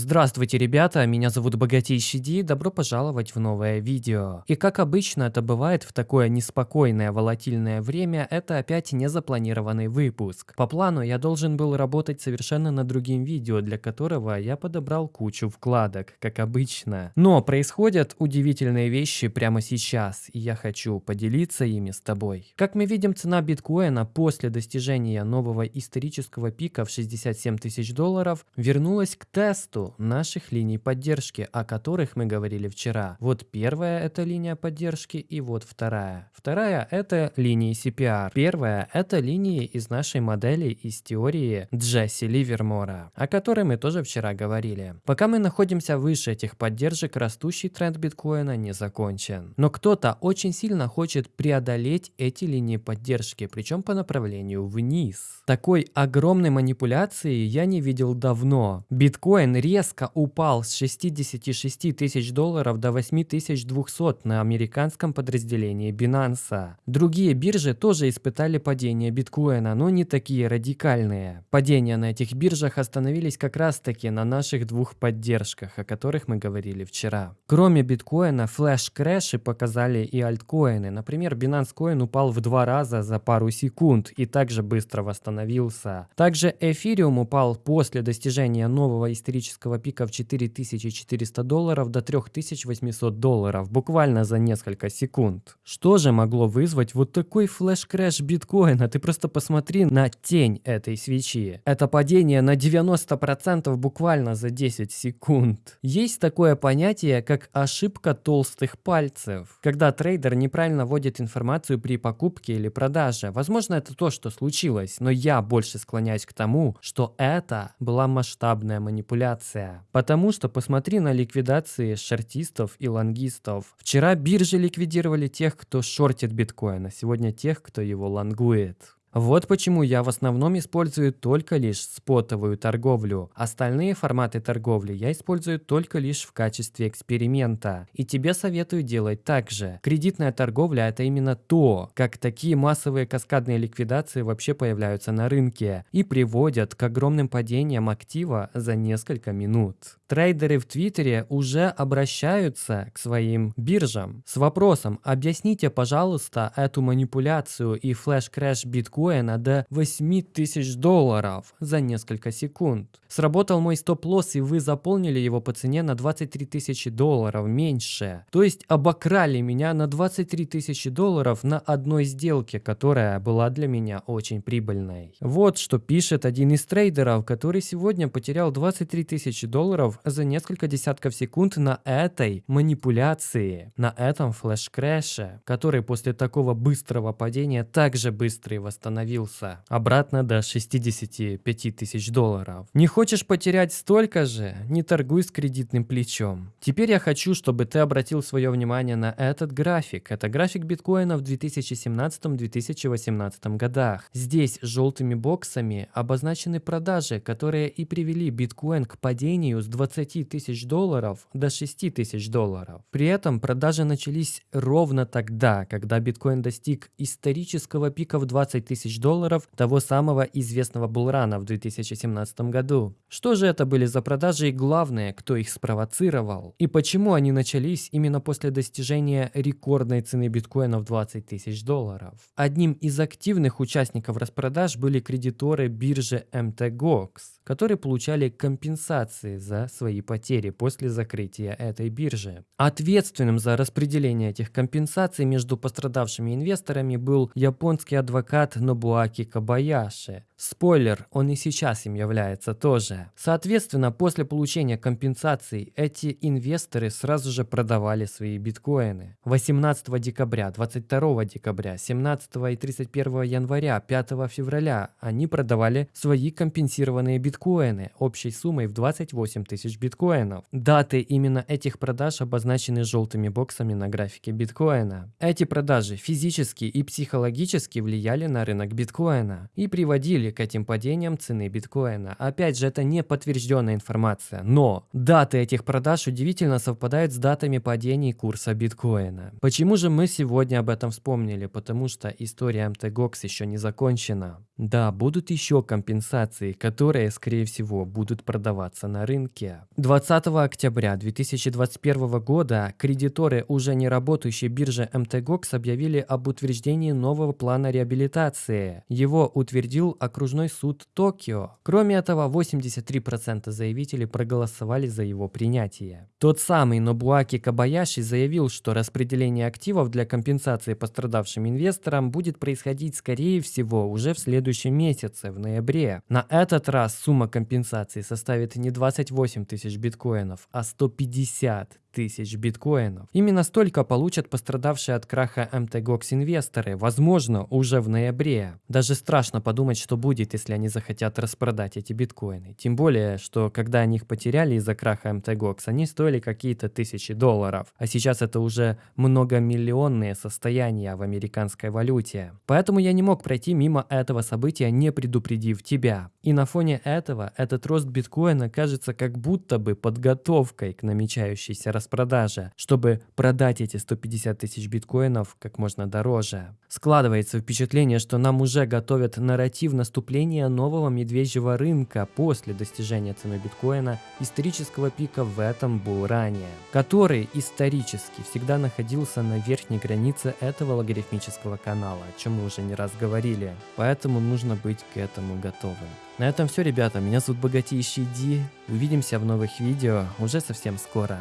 Здравствуйте, ребята, меня зовут Богатейший Ди, добро пожаловать в новое видео. И как обычно это бывает в такое неспокойное волатильное время, это опять незапланированный выпуск. По плану я должен был работать совершенно над другим видео, для которого я подобрал кучу вкладок, как обычно. Но происходят удивительные вещи прямо сейчас, и я хочу поделиться ими с тобой. Как мы видим, цена биткоина после достижения нового исторического пика в 67 тысяч долларов вернулась к тесту наших линий поддержки, о которых мы говорили вчера. Вот первая это линия поддержки и вот вторая. Вторая это линии CPR. Первая это линии из нашей модели из теории Джесси Ливермора, о которой мы тоже вчера говорили. Пока мы находимся выше этих поддержек, растущий тренд биткоина не закончен. Но кто-то очень сильно хочет преодолеть эти линии поддержки, причем по направлению вниз. Такой огромной манипуляции я не видел давно. Биткоин резко упал с 66 тысяч долларов до 8200 на американском подразделении Binance. Другие биржи тоже испытали падение биткоина, но не такие радикальные. Падения на этих биржах остановились как раз таки на наших двух поддержках, о которых мы говорили вчера. Кроме биткоина, флеш-крэши показали и альткоины. Например, Binance Coin упал в два раза за пару секунд и также быстро восстановился. Также эфириум упал после достижения нового исторического исторического пика в 4400 долларов до 3800 долларов буквально за несколько секунд. Что же могло вызвать вот такой флеш-крэш биткоина? Ты просто посмотри на тень этой свечи. Это падение на 90% буквально за 10 секунд. Есть такое понятие, как ошибка толстых пальцев, когда трейдер неправильно вводит информацию при покупке или продаже. Возможно, это то, что случилось, но я больше склоняюсь к тому, что это была масштабная манипуляция ликвидация. Потому что посмотри на ликвидации шортистов и лонгистов. Вчера биржи ликвидировали тех, кто шортит биткоин, а сегодня тех, кто его лонгует. Вот почему я в основном использую только лишь спотовую торговлю. Остальные форматы торговли я использую только лишь в качестве эксперимента. И тебе советую делать так же. Кредитная торговля это именно то, как такие массовые каскадные ликвидации вообще появляются на рынке и приводят к огромным падениям актива за несколько минут. Трейдеры в Твиттере уже обращаются к своим биржам с вопросом «Объясните, пожалуйста, эту манипуляцию и флеш-крэш биткоина до 8000 долларов за несколько секунд». Сработал мой стоп-лосс и вы заполнили его по цене на 23 тысячи долларов меньше. То есть обокрали меня на 23 тысячи долларов на одной сделке, которая была для меня очень прибыльной. Вот что пишет один из трейдеров, который сегодня потерял 23 тысячи долларов за несколько десятков секунд на этой манипуляции, на этом флеш-крэше, который после такого быстрого падения также быстро и восстановился, обратно до 65 тысяч долларов. Не хочешь потерять столько же? Не торгуй с кредитным плечом. Теперь я хочу, чтобы ты обратил свое внимание на этот график. Это график биткоина в 2017-2018 годах. Здесь желтыми боксами обозначены продажи, которые и привели биткоин к падению с 20 20 тысяч долларов до 6 тысяч долларов. При этом продажи начались ровно тогда, когда биткоин достиг исторического пика в 20 тысяч долларов того самого известного булрана в 2017 году. Что же это были за продажи и главное, кто их спровоцировал? И почему они начались именно после достижения рекордной цены биткоина в 20 тысяч долларов? Одним из активных участников распродаж были кредиторы биржи MTGOX, которые получали компенсации за свои потери после закрытия этой биржи. Ответственным за распределение этих компенсаций между пострадавшими инвесторами был японский адвокат Нобуаки Кабаяши. Спойлер, он и сейчас им является тоже. Соответственно, после получения компенсаций эти инвесторы сразу же продавали свои биткоины. 18 декабря, 22 декабря, 17 и 31 января, 5 февраля они продавали свои компенсированные биткоины общей суммой в 28 тысяч биткоинов. Даты именно этих продаж обозначены желтыми боксами на графике биткоина. Эти продажи физически и психологически влияли на рынок биткоина и приводили к этим падениям цены биткоина. Опять же, это не подтвержденная информация, но даты этих продаж удивительно совпадают с датами падений курса биткоина. Почему же мы сегодня об этом вспомнили? Потому что история MTGOX еще не закончена. Да, будут еще компенсации, которые, скорее всего, будут продаваться на рынке. 20 октября 2021 года кредиторы уже не работающей биржи МТГОКС объявили об утверждении нового плана реабилитации. Его утвердил окружной суд Токио. Кроме этого, 83% заявителей проголосовали за его принятие. Тот самый Нобуаки Кабаяши заявил, что распределение активов для компенсации пострадавшим инвесторам будет происходить, скорее всего, уже в следующем месяце, в ноябре. На этот раз сумма компенсации составит не 28 тысяч биткоинов, а 150 тысяч биткоинов. Именно столько получат пострадавшие от краха MTGOX инвесторы, возможно, уже в ноябре. Даже страшно подумать, что будет, если они захотят распродать эти биткоины. Тем более, что когда они их потеряли из-за краха MTGOX, они стоили какие-то тысячи долларов. А сейчас это уже многомиллионные состояния в американской валюте. Поэтому я не мог пройти мимо этого события, не предупредив тебя. И на фоне этого этот рост биткоина кажется как будто бы подготовкой к намечающейся распродаже, чтобы продать эти 150 тысяч биткоинов как можно дороже. Складывается впечатление, что нам уже готовят нарратив наступления нового медвежьего рынка после достижения цены биткоина исторического пика в этом булране, который исторически всегда находился на верхней границе этого логарифмического канала, о чем мы уже не раз говорили. Поэтому нужно быть к этому готовым. На этом все, ребята. Меня зовут Богатейший Ди. Увидимся в новых видео уже совсем скоро.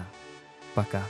Пока.